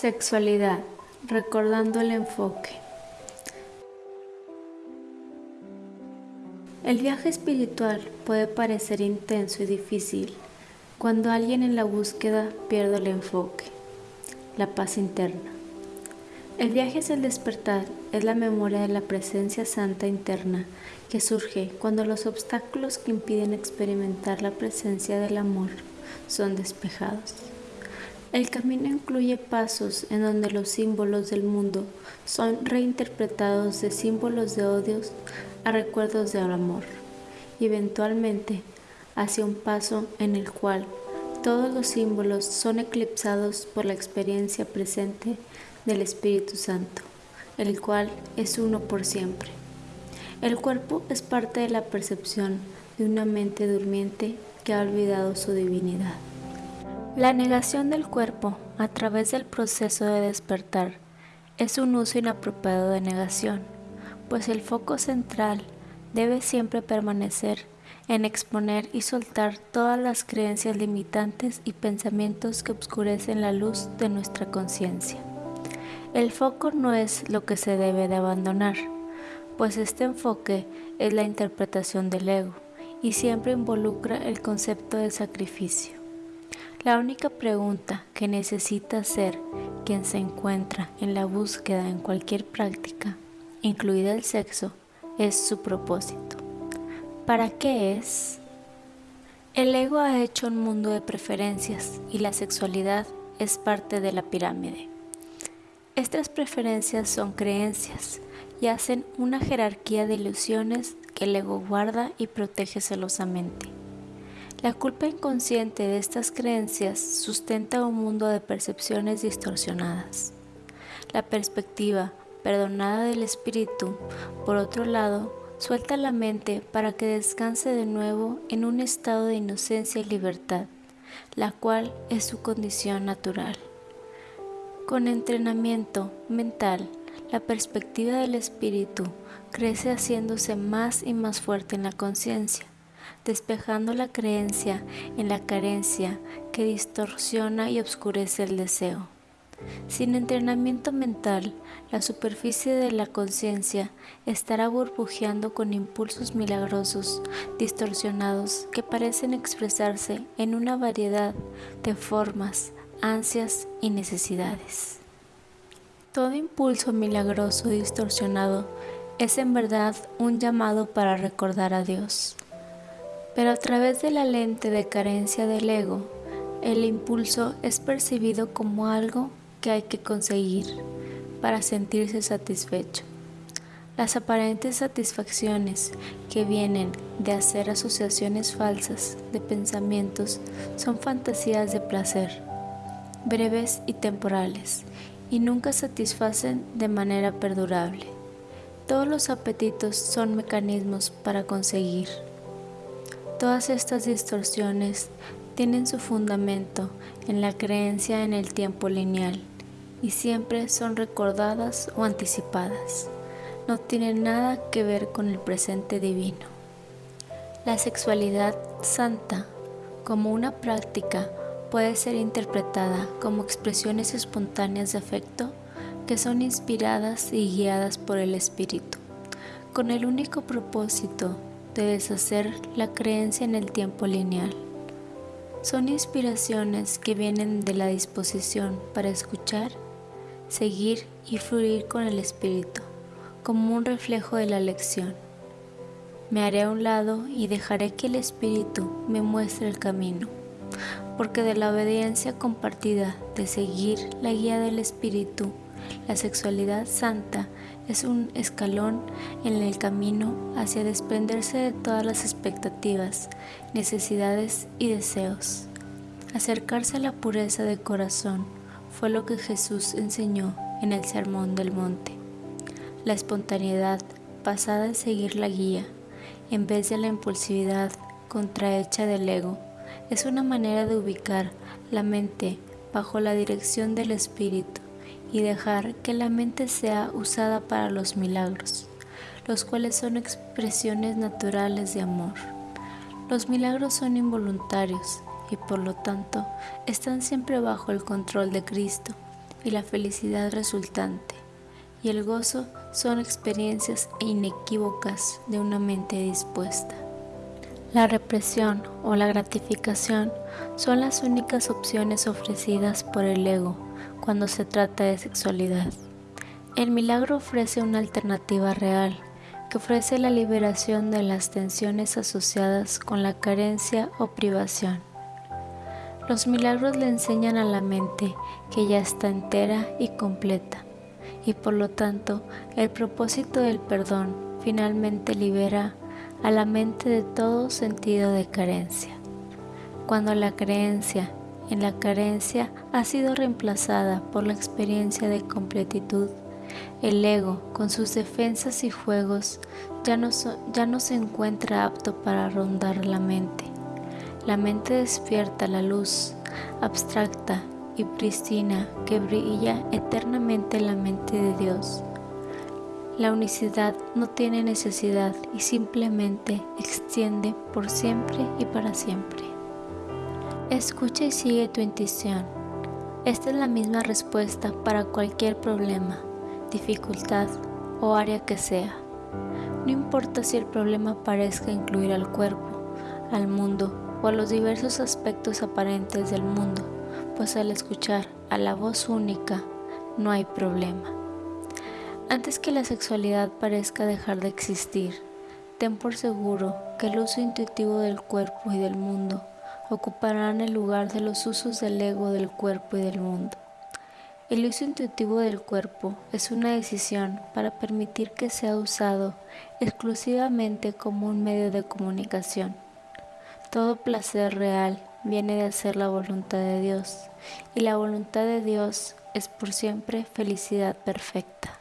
Sexualidad, recordando el enfoque. El viaje espiritual puede parecer intenso y difícil cuando alguien en la búsqueda pierde el enfoque, la paz interna. El viaje hacia el despertar es la memoria de la presencia santa interna que surge cuando los obstáculos que impiden experimentar la presencia del amor son despejados. El camino incluye pasos en donde los símbolos del mundo son reinterpretados de símbolos de odios a recuerdos de amor, y eventualmente hacia un paso en el cual todos los símbolos son eclipsados por la experiencia presente del Espíritu Santo, el cual es uno por siempre. El cuerpo es parte de la percepción de una mente durmiente que ha olvidado su divinidad. La negación del cuerpo a través del proceso de despertar es un uso inapropiado de negación, pues el foco central debe siempre permanecer en exponer y soltar todas las creencias limitantes y pensamientos que obscurecen la luz de nuestra conciencia. El foco no es lo que se debe de abandonar, pues este enfoque es la interpretación del ego y siempre involucra el concepto de sacrificio. La única pregunta que necesita hacer quien se encuentra en la búsqueda en cualquier práctica, incluida el sexo, es su propósito. ¿Para qué es? El ego ha hecho un mundo de preferencias y la sexualidad es parte de la pirámide. Estas preferencias son creencias y hacen una jerarquía de ilusiones que el ego guarda y protege celosamente. La culpa inconsciente de estas creencias sustenta un mundo de percepciones distorsionadas. La perspectiva perdonada del espíritu, por otro lado, suelta la mente para que descanse de nuevo en un estado de inocencia y libertad, la cual es su condición natural. Con entrenamiento mental, la perspectiva del espíritu crece haciéndose más y más fuerte en la conciencia despejando la creencia en la carencia que distorsiona y oscurece el deseo. Sin entrenamiento mental, la superficie de la conciencia estará burbujeando con impulsos milagrosos, distorsionados, que parecen expresarse en una variedad de formas, ansias y necesidades. Todo impulso milagroso distorsionado es en verdad un llamado para recordar a Dios. Pero a través de la lente de carencia del ego, el impulso es percibido como algo que hay que conseguir para sentirse satisfecho. Las aparentes satisfacciones que vienen de hacer asociaciones falsas de pensamientos son fantasías de placer, breves y temporales, y nunca satisfacen de manera perdurable. Todos los apetitos son mecanismos para conseguir. Todas estas distorsiones tienen su fundamento en la creencia en el tiempo lineal y siempre son recordadas o anticipadas. No tienen nada que ver con el presente divino. La sexualidad santa como una práctica puede ser interpretada como expresiones espontáneas de afecto que son inspiradas y guiadas por el espíritu, con el único propósito de deshacer la creencia en el tiempo lineal. Son inspiraciones que vienen de la disposición para escuchar, seguir y fluir con el espíritu, como un reflejo de la lección. Me haré a un lado y dejaré que el espíritu me muestre el camino, porque de la obediencia compartida de seguir la guía del espíritu, la sexualidad santa es un escalón en el camino hacia desprenderse de todas las expectativas, necesidades y deseos. Acercarse a la pureza de corazón fue lo que Jesús enseñó en el Sermón del Monte. La espontaneidad basada en seguir la guía, en vez de la impulsividad contrahecha del ego, es una manera de ubicar la mente bajo la dirección del Espíritu y dejar que la mente sea usada para los milagros, los cuales son expresiones naturales de amor. Los milagros son involuntarios y por lo tanto están siempre bajo el control de Cristo y la felicidad resultante, y el gozo son experiencias inequívocas de una mente dispuesta. La represión o la gratificación son las únicas opciones ofrecidas por el ego cuando se trata de sexualidad. El milagro ofrece una alternativa real que ofrece la liberación de las tensiones asociadas con la carencia o privación. Los milagros le enseñan a la mente que ya está entera y completa, y por lo tanto el propósito del perdón finalmente libera a la mente de todo sentido de carencia. Cuando la creencia en la carencia ha sido reemplazada por la experiencia de completitud, el ego, con sus defensas y juegos, ya no, ya no se encuentra apto para rondar la mente. La mente despierta la luz abstracta y pristina que brilla eternamente en la mente de Dios. La unicidad no tiene necesidad y simplemente extiende por siempre y para siempre. Escucha y sigue tu intuición. Esta es la misma respuesta para cualquier problema dificultad o área que sea. No importa si el problema parezca incluir al cuerpo, al mundo o a los diversos aspectos aparentes del mundo, pues al escuchar a la voz única no hay problema. Antes que la sexualidad parezca dejar de existir, ten por seguro que el uso intuitivo del cuerpo y del mundo ocuparán el lugar de los usos del ego del cuerpo y del mundo. El uso intuitivo del cuerpo es una decisión para permitir que sea usado exclusivamente como un medio de comunicación. Todo placer real viene de hacer la voluntad de Dios y la voluntad de Dios es por siempre felicidad perfecta.